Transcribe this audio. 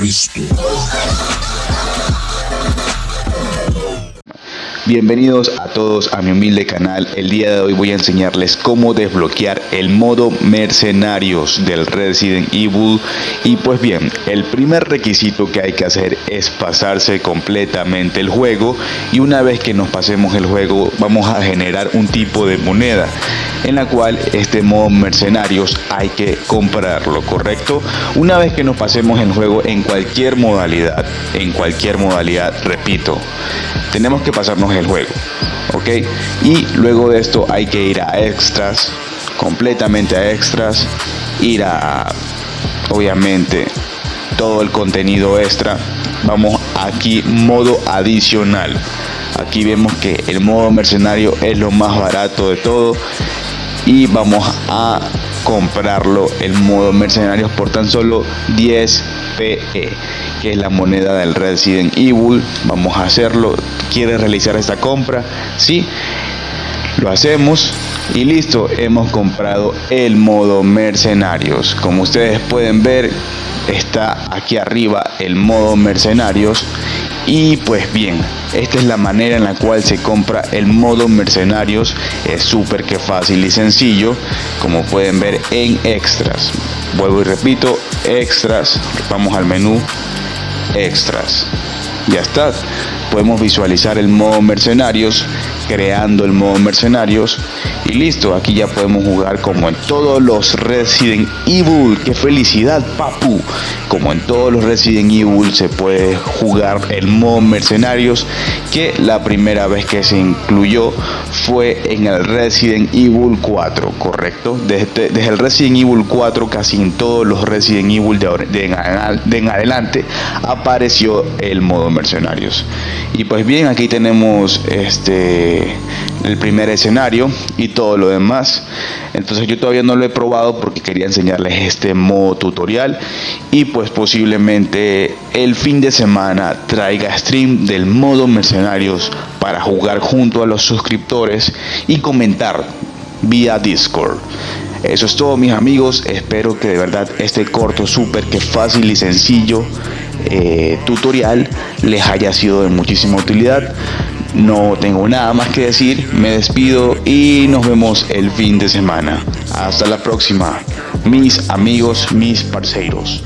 Cristo. Bienvenidos a todos a mi humilde canal. El día de hoy voy a enseñarles cómo desbloquear el modo mercenarios del Resident Evil. Y pues bien, el primer requisito que hay que hacer es pasarse completamente el juego. Y una vez que nos pasemos el juego vamos a generar un tipo de moneda en la cual este modo mercenarios hay que comprarlo, ¿correcto? Una vez que nos pasemos el juego en cualquier modalidad, en cualquier modalidad, repito, tenemos que pasarnos el juego, ¿ok? Y luego de esto hay que ir a extras, completamente a extras, ir a, obviamente, todo el contenido extra. Vamos aquí, modo adicional. Aquí vemos que el modo mercenario es lo más barato de todo y vamos a comprarlo el modo mercenarios por tan solo 10 PE que es la moneda del Resident Evil. Vamos a hacerlo. ¿quieres realizar esta compra? sí. Lo hacemos y listo. Hemos comprado el modo mercenarios. Como ustedes pueden ver está aquí arriba el modo mercenarios y pues bien, esta es la manera en la cual se compra el modo mercenarios. Es súper que fácil y sencillo, como pueden ver en extras. Vuelvo y repito, extras. Vamos al menú extras. Ya está. Podemos visualizar el modo mercenarios creando el modo mercenarios y listo, aquí ya podemos jugar como en todos los Resident Evil, qué felicidad papu, como en todos los Resident Evil se puede jugar el modo mercenarios que la primera vez que se incluyó fue en el Resident Evil 4, correcto, desde, desde el Resident Evil 4 casi en todos los Resident Evil de, de, de en adelante apareció el modo mercenarios. Y pues bien aquí tenemos este el primer escenario y todo lo demás. Entonces yo todavía no lo he probado porque quería enseñarles este modo tutorial y pues posiblemente el fin de semana traiga stream del modo mercenarios para jugar junto a los suscriptores y comentar vía discord. Eso es todo mis amigos. Espero que de verdad este corto súper que fácil y sencillo eh, tutorial les haya sido de muchísima utilidad no tengo nada más que decir, me despido y nos vemos el fin de semana. Hasta la próxima, mis amigos, mis parceiros.